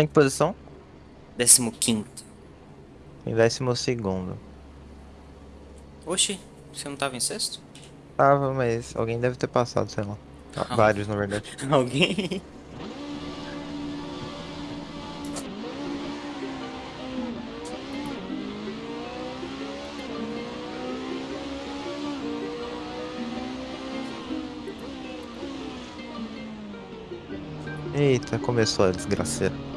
Tá em que posição? Décimo quinto. Em décimo segundo. Oxi, você não tava em sexto? Tava, mas alguém deve ter passado, sei lá. Ah, Vários, na verdade. Alguém? Eita, começou a desgraceira.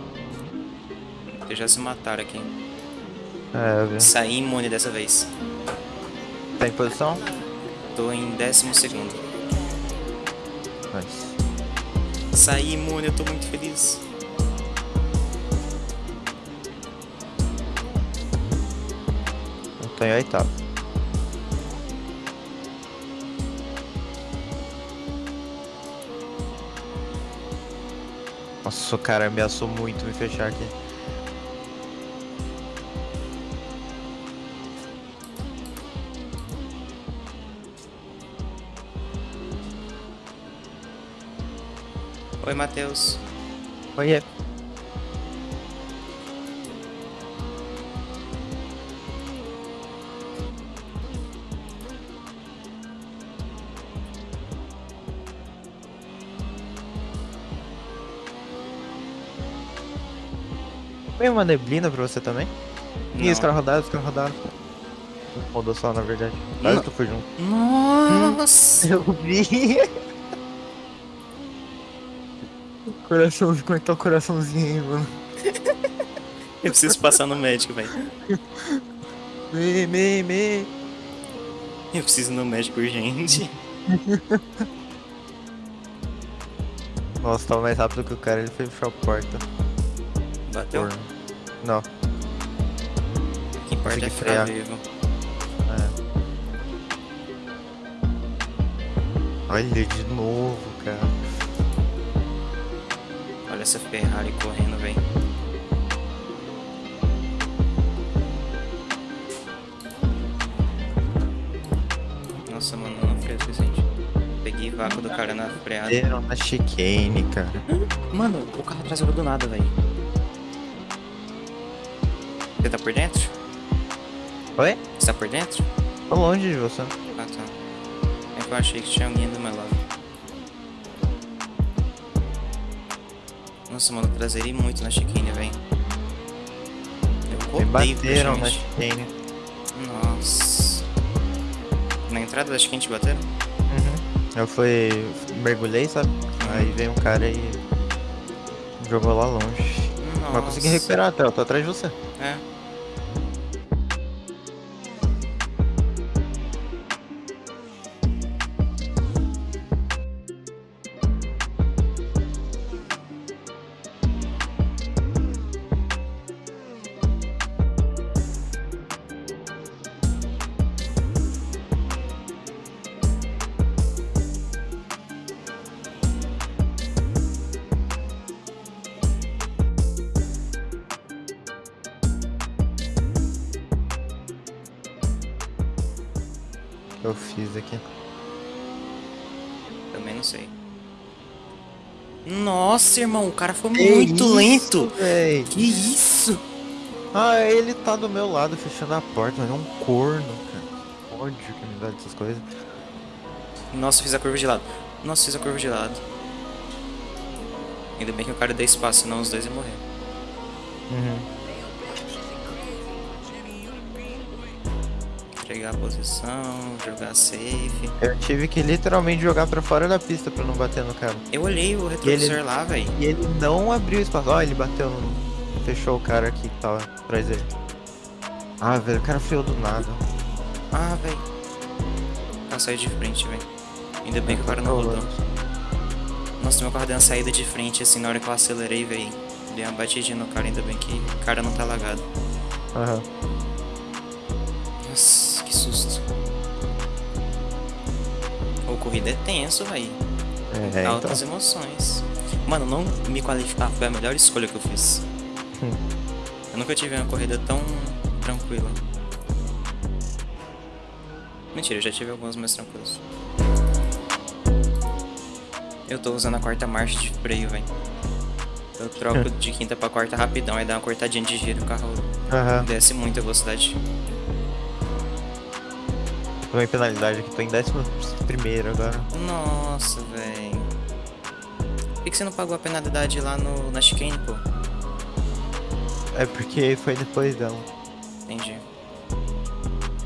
Eles já se mataram aqui. É, eu vi. Saí imune dessa vez. Tá em posição? Tô em décimo segundo. Nice. Saí imune, eu tô muito feliz. Eu tô em oitavo. Nossa, o cara ameaçou muito me fechar aqui. Oi, Matheus. Oiê. Foi uma neblina pra você também? Ih, os Não. caras rodaram, os caras rodaram. Rodou só, na verdade. Mas Não. tu foi junto. Nossa! Eu vi. Coraçãozinho, como é que tá o coraçãozinho aí, mano? Eu preciso passar no médico, velho. Me, me, me. Eu preciso ir no médico urgente. Nossa, tava mais rápido que o cara, ele foi fechar a porta. Bateu? Porra. Não, que importa é ficar frear. vivo. é. Olha de novo, cara. Olha essa Ferrari correndo, velho. Nossa, mano, não freio o suficiente. Peguei vácuo do cara na freada. Deram na chicane, cara. Mano, o carro atrás do nada, velho. Você tá por dentro? Oi? Você tá por dentro? Tô longe de você. Ah, tá. É que eu achei que tinha alguém do meu lado. Nossa, mano, traserei muito na chicane, velho. Eu Me bateram na chicane. Nossa. Na entrada da chicane te bateram? Uhum. Eu fui. mergulhei, sabe? Aí veio um cara e. jogou lá longe. Nossa. Mas consegui recuperar até, eu tô atrás de você. É. eu fiz aqui? Também não sei. Nossa, irmão, o cara foi muito lento. Véi. Que isso? Ah, ele tá do meu lado fechando a porta, mas é um corno, cara. Ódio que me dá dessas coisas. Nossa, fiz a curva de lado. Nossa, fiz a curva de lado. Ainda bem que o cara deu espaço, senão os dois iam morrer. Uhum. Entregar a posição, jogar safe. Eu tive que literalmente jogar pra fora da pista pra não bater no cara. Eu olhei o retrovisor lá, velho. E ele não abriu espaço. Ó, ele bateu no... Fechou o cara aqui que tava atrás dele. Ah, velho, o cara freou do nada. Ah, velho. Ela saiu de frente, velho. Ainda bem que o cara não rodou. Nossa, meu carro deu uma saída de frente, assim, na hora que eu acelerei, velho. Dei uma batidinha no cara, ainda bem que o cara não tá lagado. Aham. Nossa, que susto. O corrida é tenso, velho. É, Altas então. emoções. Mano, não me qualificar foi a melhor escolha que eu fiz. Hum. Eu nunca tive uma corrida tão tranquila. Mentira, eu já tive algumas mais tranquilas. Eu tô usando a quarta marcha de freio, velho. Eu troco de quinta pra quarta rapidão, aí dá uma cortadinha de giro, o carro Aham. desce muito a velocidade. Tomei penalidade aqui, tô em décimo primeiro agora. Nossa, velho. Por que, que você não pagou a penalidade lá no, na chicane, pô? É porque foi depois dela. Entendi.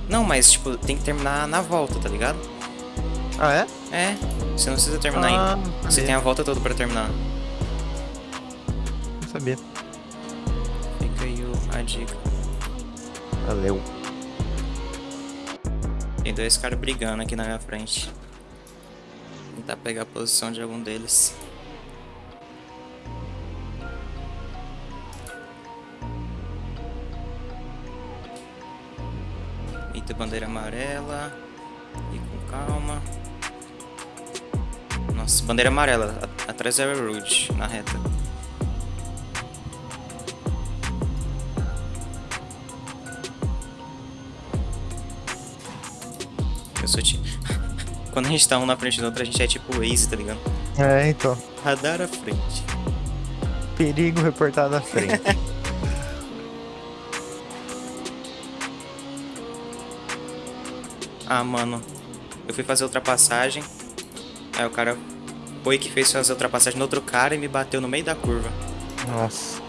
Não, mas, tipo, tem que terminar na volta, tá ligado? Ah, é? É, você não precisa terminar ainda. Ah, Você tem a volta toda pra terminar. Não sabia. Fica aí a dica. Valeu. Tem dois caras brigando aqui na minha frente. Tentar pegar a posição de algum deles. Eita, bandeira amarela. E com calma. Nossa, bandeira amarela. Atrás é o na reta. Eu sou ti... Quando a gente tá um na frente do outro, a gente é tipo Waze, tá ligado? É, então. Radar à frente. Perigo reportado à frente. Ah, mano. Eu fui fazer ultrapassagem. Aí o cara foi que fez fazer ultrapassagem no outro cara e me bateu no meio da curva. Nossa.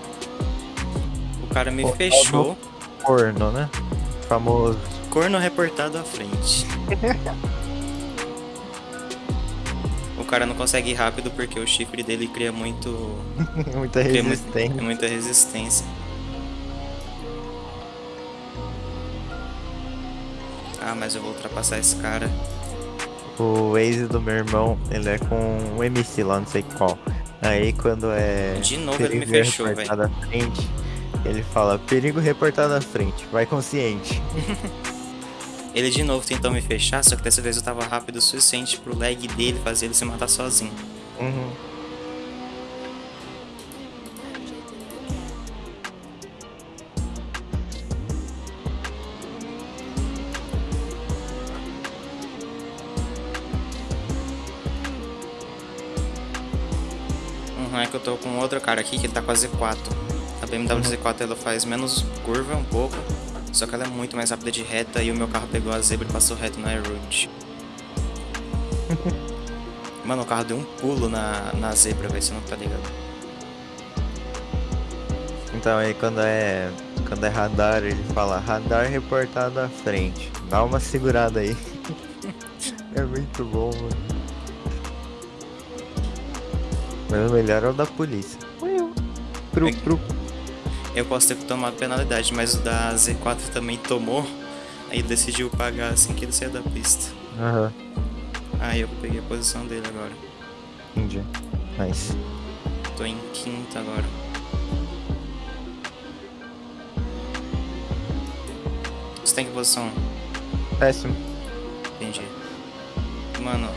O cara me Pô, fechou. Corno, né? Famoso. Corno reportado à frente. o cara não consegue ir rápido porque o chifre dele cria muito. Muita cria mu- resistência. muita resistência. Ah, mas eu vou ultrapassar esse cara. O Waze do meu irmão, ele é com um MC lá, não sei qual. Aí quando é. De novo ele me fechou, velho. reportado à frente, ele fala, perigo reportado à frente, vai consciente. Ele de novo tentou me fechar, só que dessa vez eu tava rápido o suficiente pro lag dele fazer ele se matar sozinho. Uhum. Uhum, é que eu tô com outro cara aqui que ele tá com a Z4. A BMW Z4 ela faz menos curva um pouco, só que ela é muito mais rápida de reta e o meu carro pegou a zebra e passou reto na road. Mano, o carro deu um pulo na, na zebra, velho, você não tá ligado. Então aí quando é. Quando é radar, ele fala radar reportado à frente. Dá uma segurada aí. é muito bom, mano. Mas o melhor é o da polícia. Pro, pro. Eu posso ter tomado penalidade, mas o da Z4 também tomou, aí decidiu pagar assim que ele saiu da pista. Aham, Aí eu peguei a posição dele agora. entendi. Nice. Tô em quinta agora. Você tem que posição? Péssimo. Entendi. Mano.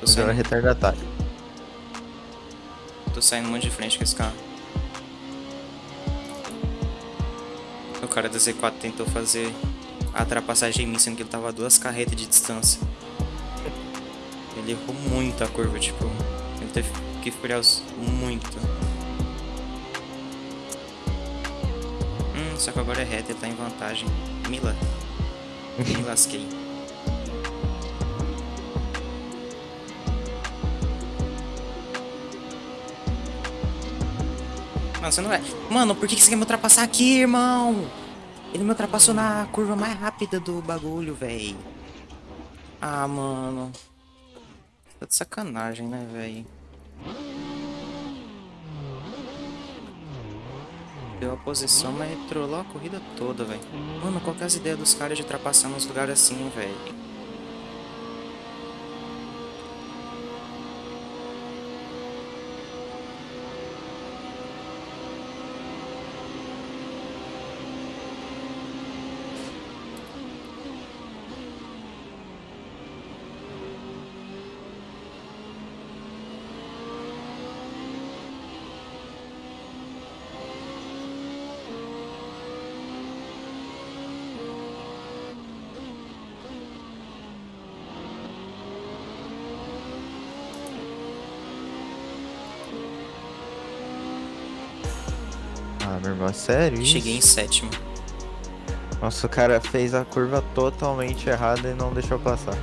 Tô Agora é saindo, retardatário. tô saindo muito de frente com esse carro. O cara da Z4 tentou fazer a ultrapassagem em mim, sendo que ele tava a duas carretas de distância. Ele errou muito a curva, tipo. Ele teve que os- muito. Hum, só que agora é reto, ele tá em vantagem. Mila. Me lasquei. Mano, você não vai. Mano, por que que você quer me ultrapassar aqui, irmão? Ele me ultrapassou na curva mais rápida do bagulho, véi. Ah, mano. Tá de sacanagem, né, véi? Deu a posição, mas trollou a corrida toda, velho. Mano, qual que é as ideias dos caras de ultrapassar nos lugares assim, velho? Ah, meu irmão, sério? isso? Cheguei em sétimo. Nossa, o cara fez a curva totalmente errada e não deixou passar.